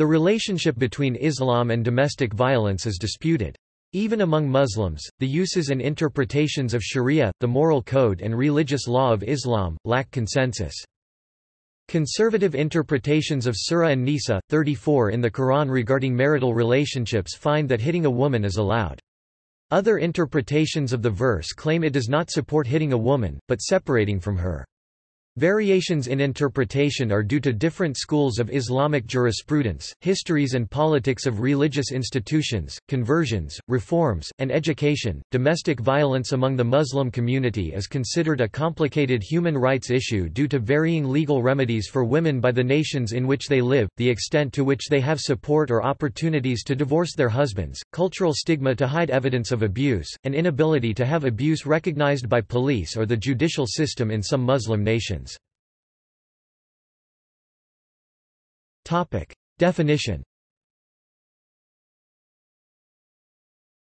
The relationship between Islam and domestic violence is disputed. Even among Muslims, the uses and interpretations of sharia, the moral code and religious law of Islam, lack consensus. Conservative interpretations of Surah An-Nisa, 34 in the Quran regarding marital relationships find that hitting a woman is allowed. Other interpretations of the verse claim it does not support hitting a woman, but separating from her. Variations in interpretation are due to different schools of Islamic jurisprudence, histories and politics of religious institutions, conversions, reforms, and education. Domestic violence among the Muslim community is considered a complicated human rights issue due to varying legal remedies for women by the nations in which they live, the extent to which they have support or opportunities to divorce their husbands, cultural stigma to hide evidence of abuse, and inability to have abuse recognized by police or the judicial system in some Muslim nations. Topic. Definition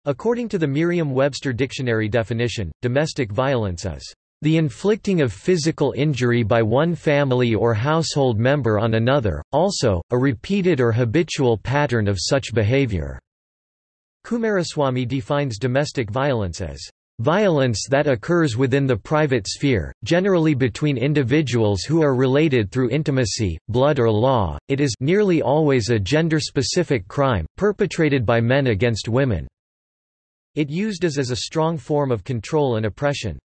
According to the Merriam-Webster dictionary definition, domestic violence is the inflicting of physical injury by one family or household member on another, also, a repeated or habitual pattern of such behavior." Kumaraswamy defines domestic violence as Violence that occurs within the private sphere, generally between individuals who are related through intimacy, blood or law, it is nearly always a gender-specific crime, perpetrated by men against women. It used as as a strong form of control and oppression.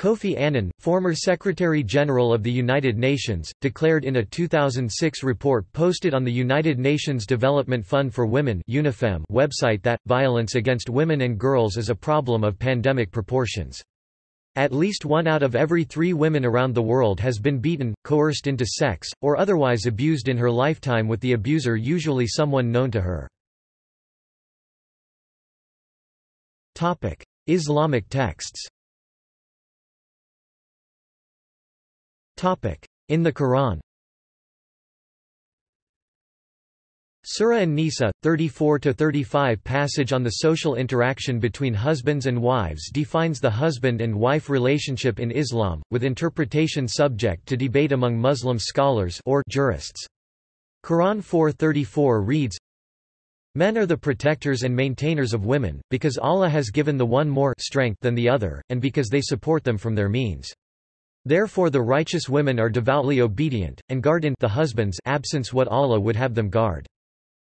Kofi Annan, former Secretary-General of the United Nations, declared in a 2006 report posted on the United Nations Development Fund for Women UNIFEM website that, violence against women and girls is a problem of pandemic proportions. At least one out of every three women around the world has been beaten, coerced into sex, or otherwise abused in her lifetime with the abuser usually someone known to her. Islamic texts In the Quran Surah An-Nisa, 34–35 passage on the social interaction between husbands and wives defines the husband and wife relationship in Islam, with interpretation subject to debate among Muslim scholars or jurists. Quran 4.34 reads, Men are the protectors and maintainers of women, because Allah has given the one more strength than the other, and because they support them from their means. Therefore the righteous women are devoutly obedient, and guard in the husband's absence what Allah would have them guard.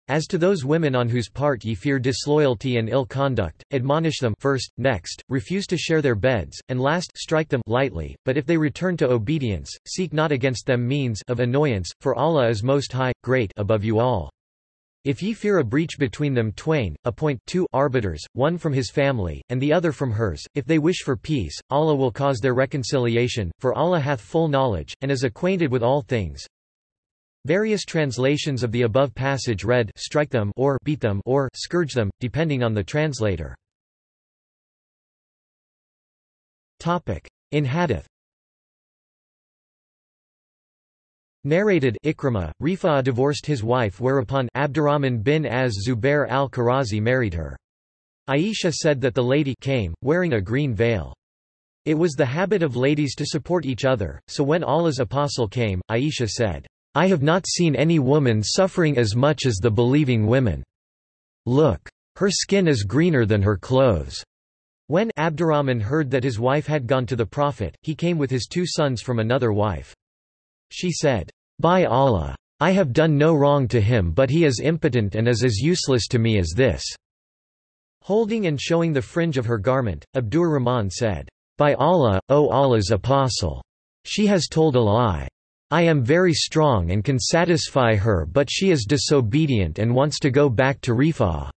As to those women on whose part ye fear disloyalty and ill conduct, admonish them first, next, refuse to share their beds, and last strike them lightly, but if they return to obedience, seek not against them means of annoyance, for Allah is most high, great above you all. If ye fear a breach between them twain, appoint two arbiters, one from his family, and the other from hers, if they wish for peace, Allah will cause their reconciliation, for Allah hath full knowledge, and is acquainted with all things. Various translations of the above passage read strike them or beat them or scourge them, depending on the translator. In Hadith Narrated Ikrimah, Rifa'ah divorced his wife whereupon Abdurrahman bin az-Zubair al-Qurazi married her. Aisha said that the lady came, wearing a green veil. It was the habit of ladies to support each other, so when Allah's apostle came, Aisha said, I have not seen any woman suffering as much as the believing women. Look! Her skin is greener than her clothes. When Abdurrahman heard that his wife had gone to the Prophet, he came with his two sons from another wife. She said, By Allah! I have done no wrong to him but he is impotent and is as useless to me as this." Holding and showing the fringe of her garment, Abdur Rahman said, By Allah, O Allah's apostle! She has told a lie. I am very strong and can satisfy her but she is disobedient and wants to go back to Rifa'ah.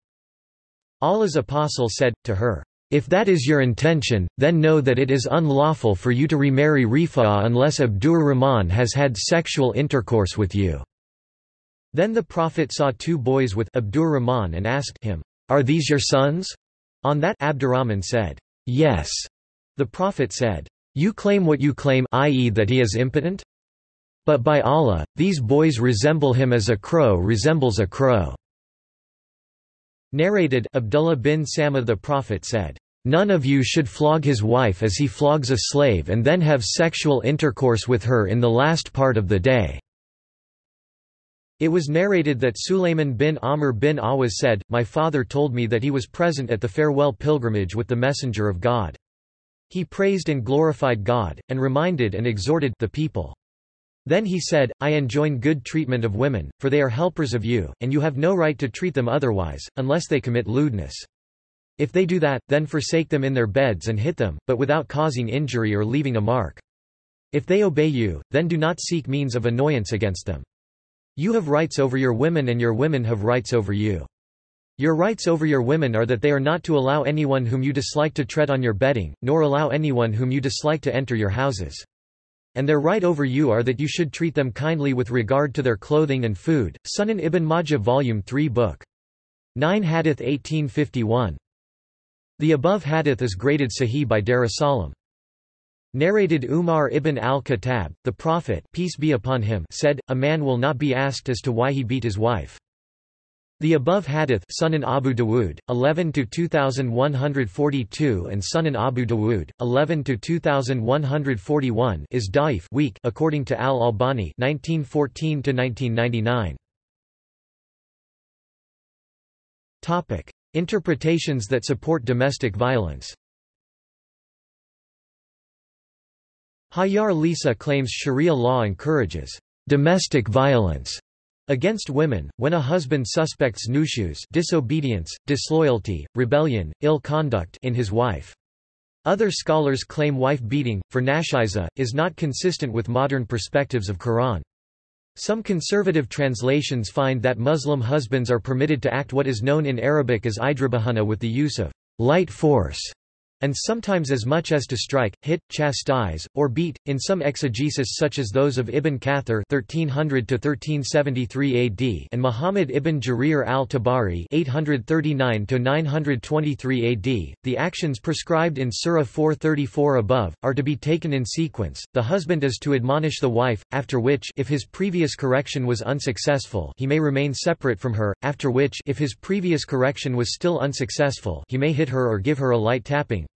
Allah's apostle said, to her, if that is your intention, then know that it is unlawful for you to remarry Rifa'ah unless Abdur Rahman has had sexual intercourse with you." Then the Prophet saw two boys with Abdur Rahman and asked him, Are these your sons? On that Abdurrahman said, Yes. The Prophet said, You claim what you claim i.e. that he is impotent? But by Allah, these boys resemble him as a crow resembles a crow. Narrated Abdullah bin Sama the Prophet said, None of you should flog his wife as he flogs a slave and then have sexual intercourse with her in the last part of the day. It was narrated that Sulayman bin Amr bin Awaz said, My father told me that he was present at the farewell pilgrimage with the Messenger of God. He praised and glorified God, and reminded and exhorted the people. Then he said, I enjoin good treatment of women, for they are helpers of you, and you have no right to treat them otherwise, unless they commit lewdness. If they do that, then forsake them in their beds and hit them, but without causing injury or leaving a mark. If they obey you, then do not seek means of annoyance against them. You have rights over your women and your women have rights over you. Your rights over your women are that they are not to allow anyone whom you dislike to tread on your bedding, nor allow anyone whom you dislike to enter your houses. And their right over you are that you should treat them kindly with regard to their clothing and food. Sunan ibn Majah Volume 3 Book 9 Hadith 1851. The above hadith is graded Sahih by Darussalam. Narrated Umar ibn al-Khattab, the Prophet peace be upon him said, A man will not be asked as to why he beat his wife. The above hadith Sunan Abu Dawood, 11 to 2142 and Sunan Abu Dawood, 11 to 2141 is daif weak according to Al-Albani 1914 to 1999. Topic: Interpretations that support domestic violence. Hayar Lisa claims Sharia law encourages domestic violence against women, when a husband suspects nushuz disobedience, disloyalty, rebellion, ill conduct in his wife. Other scholars claim wife beating, for nashiza, is not consistent with modern perspectives of Quran. Some conservative translations find that Muslim husbands are permitted to act what is known in Arabic as idrabahana with the use of light force and sometimes as much as to strike, hit, chastise, or beat. In some exegesis such as those of Ibn Kathir (1300–1373 AD) and Muhammad ibn Jarir al-Tabari (839–923 AD), the actions prescribed in Surah 434 above are to be taken in sequence. The husband is to admonish the wife, after which, if his previous correction was unsuccessful, he may remain separate from her. After which, if his previous correction was still unsuccessful, he may hit her or give her a light tapping.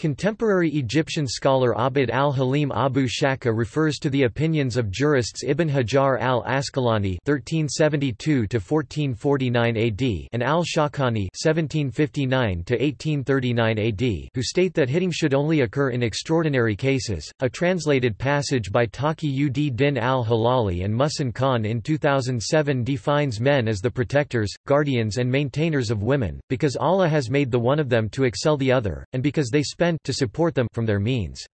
Contemporary Egyptian scholar Abd al-Halim Abu Shaka refers to the opinions of jurists Ibn Hajar al-Asqalani (1372–1449 AD) and al-Shawkani (1759–1839 AD), who state that hitting should only occur in extraordinary cases. A translated passage by Taqi ud Din al-Hilali and Muhsin Khan in 2007 defines men as the protectors, guardians, and maintainers of women, because Allah has made the one of them to excel the other, and because they spend to support them from their means.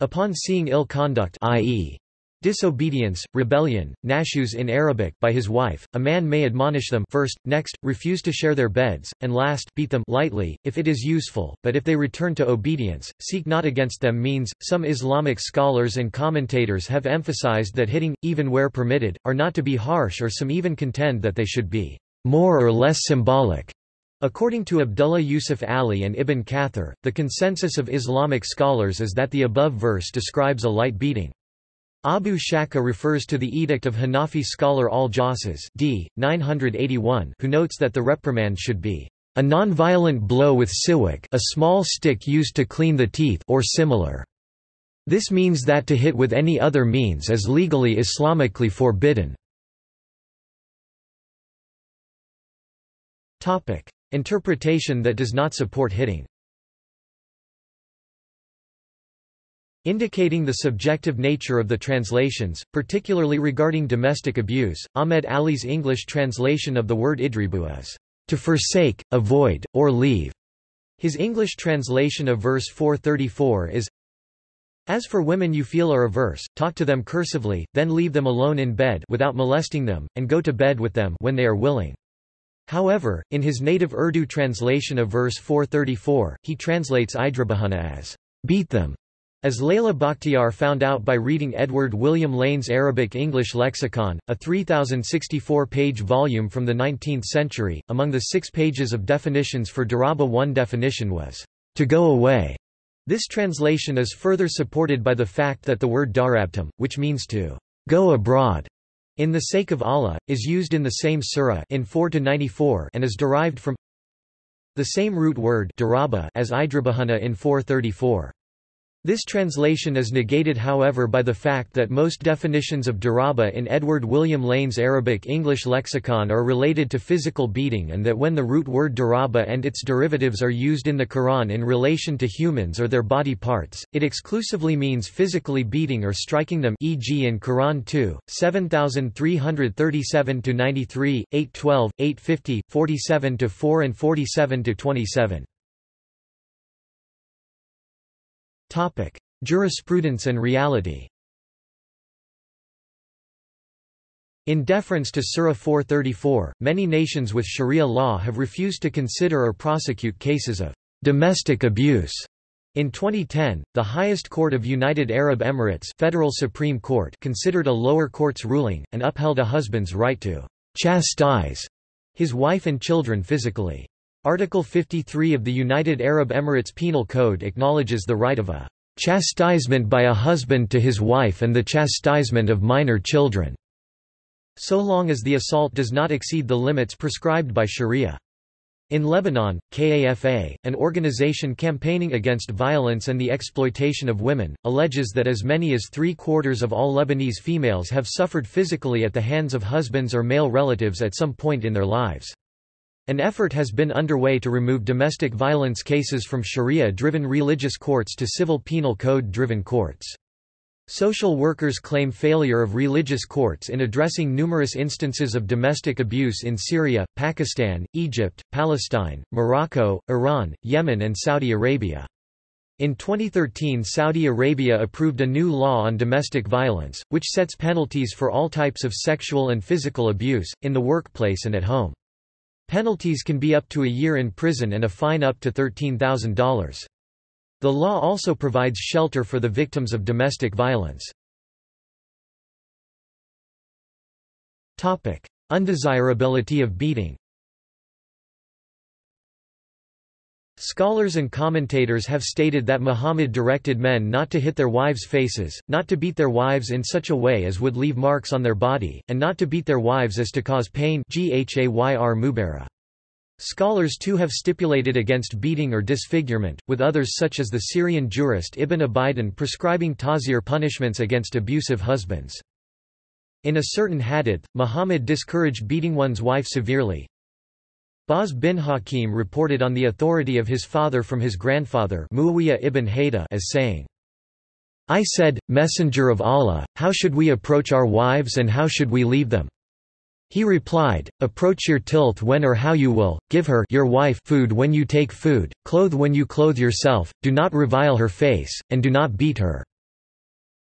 Upon seeing ill conduct i.e., disobedience, rebellion, nushuz in Arabic by his wife, a man may admonish them first, next, refuse to share their beds, and last, beat them lightly, if it is useful, but if they return to obedience, seek not against them means. Some Islamic scholars and commentators have emphasized that hitting, even where permitted, are not to be harsh or some even contend that they should be more or less symbolic. According to Abdullah Yusuf Ali and Ibn Kathir, the consensus of Islamic scholars is that the above verse describes a light beating. Abu Shaka refers to the edict of Hanafi scholar al-Jassas d. 981 who notes that the reprimand should be a non-violent blow with siwak a small stick used to clean the teeth or similar. This means that to hit with any other means is legally Islamically forbidden. Interpretation that does not support hitting Indicating the subjective nature of the translations, particularly regarding domestic abuse, Ahmed Ali's English translation of the word idribu is, to forsake, avoid, or leave. His English translation of verse 434 is, As for women you feel are averse, talk to them cursively, then leave them alone in bed without molesting them, and go to bed with them when they are willing. However, in his native Urdu translation of verse 434, he translates Idrabahana as, beat them. As Laleh Bakhtiar found out by reading Edward William Lane's Arabic-English lexicon, a 3,064-page volume from the 19th century, among the six pages of definitions for Daraba one definition was, to go away. This translation is further supported by the fact that the word darabtum, which means to go abroad, in the sake of Allah, is used in the same surah in 4 to 94 and is derived from the same root word as idrabahana in 434. This translation is negated however by the fact that most definitions of daraba in Edward William Lane's Arabic-English lexicon are related to physical beating and that when the root word daraba and its derivatives are used in the Quran in relation to humans or their body parts, it exclusively means physically beating or striking them e.g. in Quran 2, 7337-93, 812, 850, 47-4 and 47-27. Topic: Jurisprudence and reality. In deference to Surah 434, many nations with Sharia law have refused to consider or prosecute cases of domestic abuse. In 2010, the highest court of United Arab Emirates Federal Supreme Court considered a lower court's ruling, and upheld a husband's right to chastise his wife and children physically. Article 53 of the United Arab Emirates Penal Code acknowledges the right of a chastisement by a husband to his wife and the chastisement of minor children, so long as the assault does not exceed the limits prescribed by Sharia. In Lebanon, KAFA, an organization campaigning against violence and the exploitation of women, alleges that as many as three-quarters of all Lebanese females have suffered physically at the hands of husbands or male relatives at some point in their lives. An effort has been underway to remove domestic violence cases from Sharia-driven religious courts to civil penal code-driven courts. Social workers claim failure of religious courts in addressing numerous instances of domestic abuse in Syria, Pakistan, Egypt, Palestine, Morocco, Iran, Yemen and Saudi Arabia. In 2013 Saudi Arabia approved a new law on domestic violence, which sets penalties for all types of sexual and physical abuse, in the workplace and at home. Penalties can be up to a year in prison and a fine up to $13,000. The law also provides shelter for the victims of domestic violence. Undesirability of beating Scholars and commentators have stated that Muhammad directed men not to hit their wives' faces, not to beat their wives in such a way as would leave marks on their body, and not to beat their wives as to cause pain Scholars too have stipulated against beating or disfigurement, with others such as the Syrian jurist Ibn Abidin prescribing ta'zir punishments against abusive husbands. In a certain hadith, Muhammad discouraged beating one's wife severely, Bahz bin Hakim reported on the authority of his father from his grandfather Muawiyah ibn Hayda as saying, I said, Messenger of Allah, how should we approach our wives and how should we leave them? He replied, Approach your tilth when or how you will, give her your wife food when you take food, clothe when you clothe yourself, do not revile her face, and do not beat her."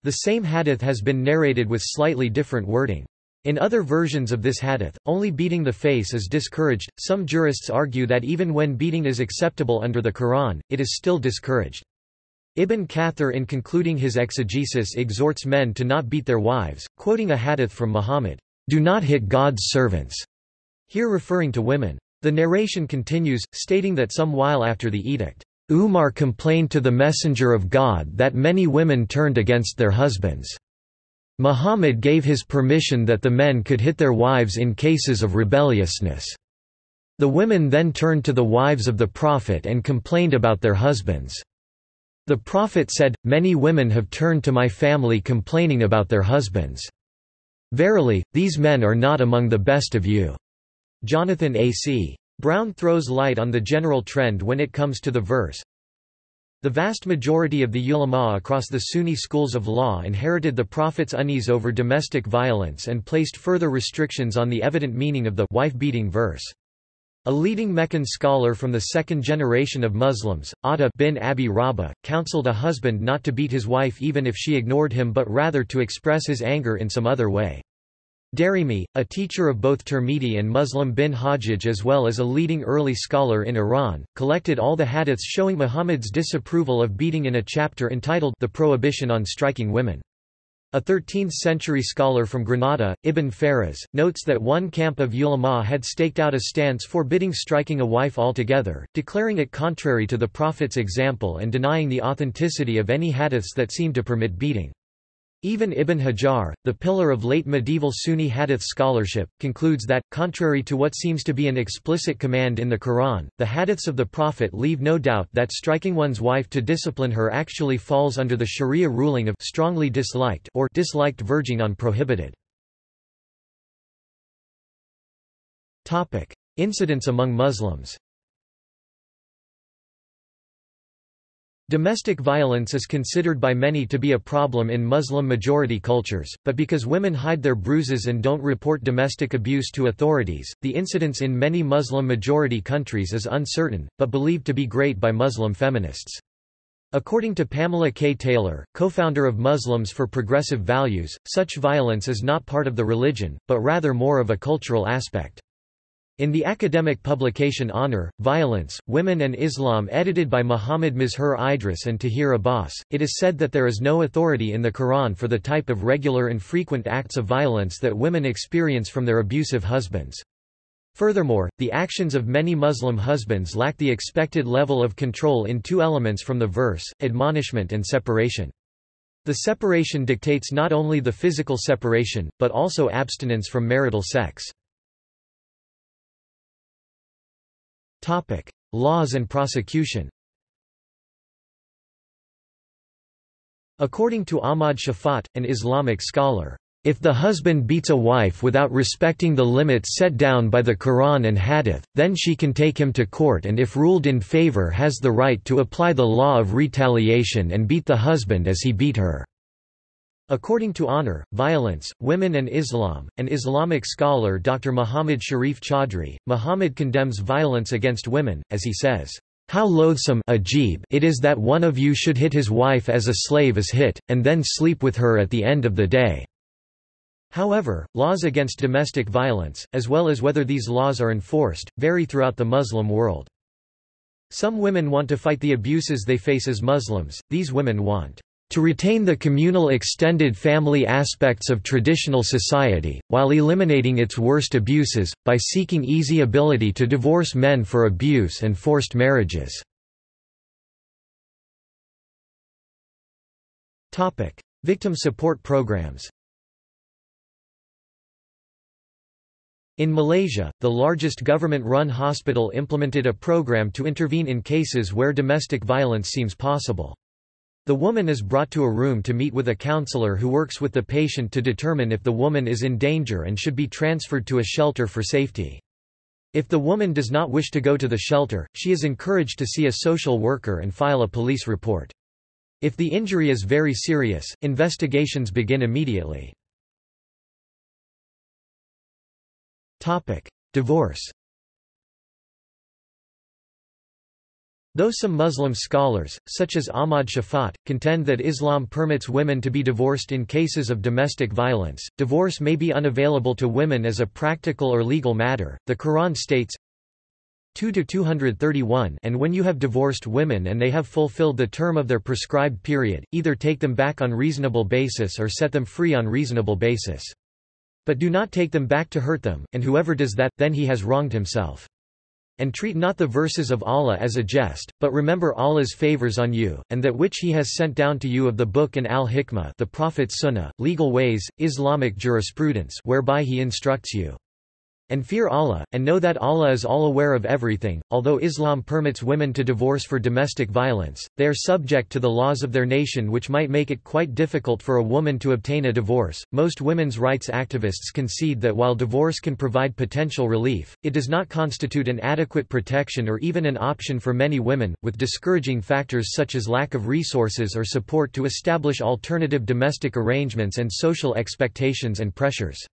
The same hadith has been narrated with slightly different wording. In other versions of this hadith, only beating the face is discouraged. Some jurists argue that even when beating is acceptable under the Quran, it is still discouraged. Ibn Kathir in concluding his exegesis exhorts men to not beat their wives, quoting a hadith from Muhammad, "Do not hit God's servants," here referring to women. The narration continues, stating that some while after the edict, Umar complained to the Messenger of God that many women turned against their husbands. Muhammad gave his permission that the men could hit their wives in cases of rebelliousness. The women then turned to the wives of the Prophet and complained about their husbands. The Prophet said, Many women have turned to my family complaining about their husbands. Verily, these men are not among the best of you. Jonathan A. C. Brown throws light on the general trend when it comes to the verse, the vast majority of the ulama across the Sunni schools of law inherited the Prophet's unease over domestic violence and placed further restrictions on the evident meaning of the wife-beating verse. A leading Meccan scholar from the second generation of Muslims, Atta bin Abi Rabah, counseled a husband not to beat his wife even if she ignored him but rather to express his anger in some other way. Darimi, a teacher of both Tirmidhi and Muslim bin Hajjaj as well as a leading early scholar in Iran, collected all the hadiths showing Muhammad's disapproval of beating in a chapter entitled The Prohibition on Striking Women. A 13th-century scholar from Granada, Ibn Faras, notes that one camp of ulama had staked out a stance forbidding striking a wife altogether, declaring it contrary to the Prophet's example and denying the authenticity of any hadiths that seemed to permit beating. Even Ibn Hajar, the pillar of late medieval Sunni hadith scholarship, concludes that, contrary to what seems to be an explicit command in the Quran, the hadiths of the Prophet leave no doubt that striking one's wife to discipline her actually falls under the sharia ruling of strongly disliked or disliked verging on prohibited. Incidents among Muslims Domestic violence is considered by many to be a problem in Muslim-majority cultures, but because women hide their bruises and don't report domestic abuse to authorities, the incidence in many Muslim-majority countries is uncertain, but believed to be great by Muslim feminists. According to Pamela K. Taylor, co-founder of Muslims for Progressive Values, such violence is not part of the religion, but rather more of a cultural aspect. In the academic publication Honor, Violence, Women and Islam edited by Muhammad Mazhar Idris and Tahir Abbas, it is said that there is no authority in the Quran for the type of regular and frequent acts of violence that women experience from their abusive husbands. Furthermore, the actions of many Muslim husbands lack the expected level of control in two elements from the verse, admonishment and separation. The separation dictates not only the physical separation, but also abstinence from marital sex. Topic: Laws and prosecution. According to Ahmad Shafat, an Islamic scholar, if the husband beats a wife without respecting the limits set down by the Quran and Hadith, then she can take him to court and if ruled in favor has the right to apply the law of retaliation and beat the husband as he beat her. According to Honor, Violence, Women and Islam, an Islamic scholar Dr. Muhammad Sharif Chaudhry, Muhammad condemns violence against women, as he says, "...how loathsome ajib it is that one of you should hit his wife as a slave is hit, and then sleep with her at the end of the day." However, laws against domestic violence, as well as whether these laws are enforced, vary throughout the Muslim world. Some women want to fight the abuses they face as Muslims, these women want to retain the communal extended family aspects of traditional society, while eliminating its worst abuses, by seeking easy ability to divorce men for abuse and forced marriages. Victim support programs In Malaysia, the largest government-run hospital implemented a program to intervene in cases where domestic violence seems possible. The woman is brought to a room to meet with a counselor who works with the patient to determine if the woman is in danger and should be transferred to a shelter for safety. If the woman does not wish to go to the shelter, she is encouraged to see a social worker and file a police report. If the injury is very serious, investigations begin immediately. Divorce Though some Muslim scholars, such as Ahmad Shafat, contend that Islam permits women to be divorced in cases of domestic violence, divorce may be unavailable to women as a practical or legal matter. The Quran states, 2 to 231 and when you have divorced women and they have fulfilled the term of their prescribed period, either take them back on reasonable basis or set them free on reasonable basis. But do not take them back to hurt them, and whoever does that, then he has wronged himself. And treat not the verses of Allah as a jest, but remember Allah's favors on you, and that which He has sent down to you of the Book and al-Hikmah the Prophet's Sunnah, legal ways, Islamic jurisprudence whereby He instructs you. And fear Allah, and know that Allah is all aware of everything. Although Islam permits women to divorce for domestic violence, they are subject to the laws of their nation, which might make it quite difficult for a woman to obtain a divorce. Most women's rights activists concede that while divorce can provide potential relief, it does not constitute an adequate protection or even an option for many women, with discouraging factors such as lack of resources or support to establish alternative domestic arrangements and social expectations and pressures.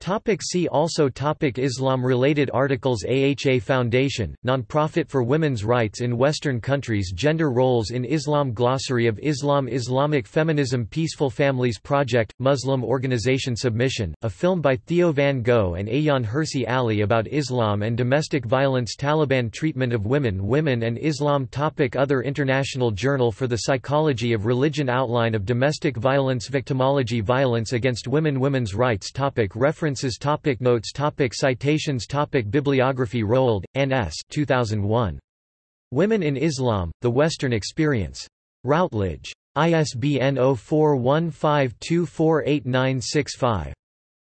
Topic see also topic Islam-related articles AHA Foundation, nonprofit for women's rights in Western countries Gender roles in Islam Glossary of Islam Islamic feminism Peaceful Families Project, Muslim Organization Submission, a film by Theo van Gogh and Ayaan Hirsi Ali about Islam and domestic violence Taliban treatment of women Women and Islam topic Other International Journal for the Psychology of Religion Outline of Domestic Violence Victimology Violence against Women Women's Rights topic Reference References topic Notes topic Citations topic Bibliography Roald, N. S. 2001. Women in Islam, The Western Experience. Routledge. ISBN 0415248965.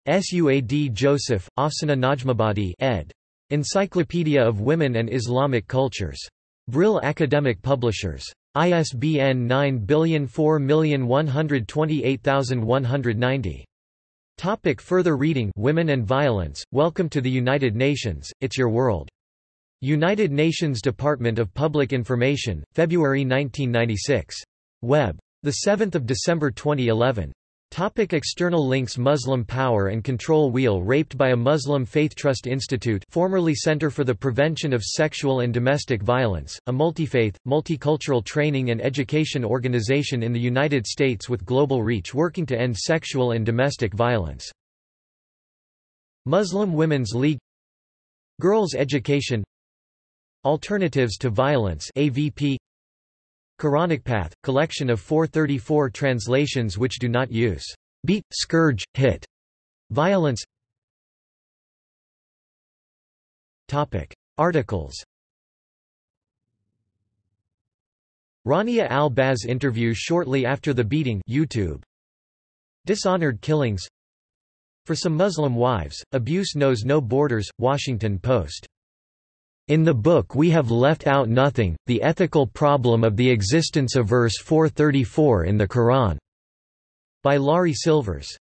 Suad Joseph, Afsaneh Najmabadi ed. Encyclopedia of Women and Islamic Cultures. Brill Academic Publishers. ISBN 9004128190. Topic further reading Women and Violence, Welcome to the United Nations, It's Your World. United Nations Department of Public Information, February 1996. Web. 7 December 2011. Topic external links Muslim Power and Control Wheel Raped by a Muslim Faith Trust Institute formerly Center for the Prevention of Sexual and Domestic Violence, a multi-faith, multicultural training and education organization in the United States with global reach working to end sexual and domestic violence. Muslim Women's League Girls' Education Alternatives to Violence AVP Quranic Path, collection of 434 translations which do not use beat, scourge, hit, violence Topic. Articles Rania al-Baz interview shortly after the beating YouTube. Dishonored killings For some Muslim wives, abuse knows no borders, Washington Post in the book we have left out nothing, the ethical problem of the existence of verse 434 in the Quran, by Laury Silvers.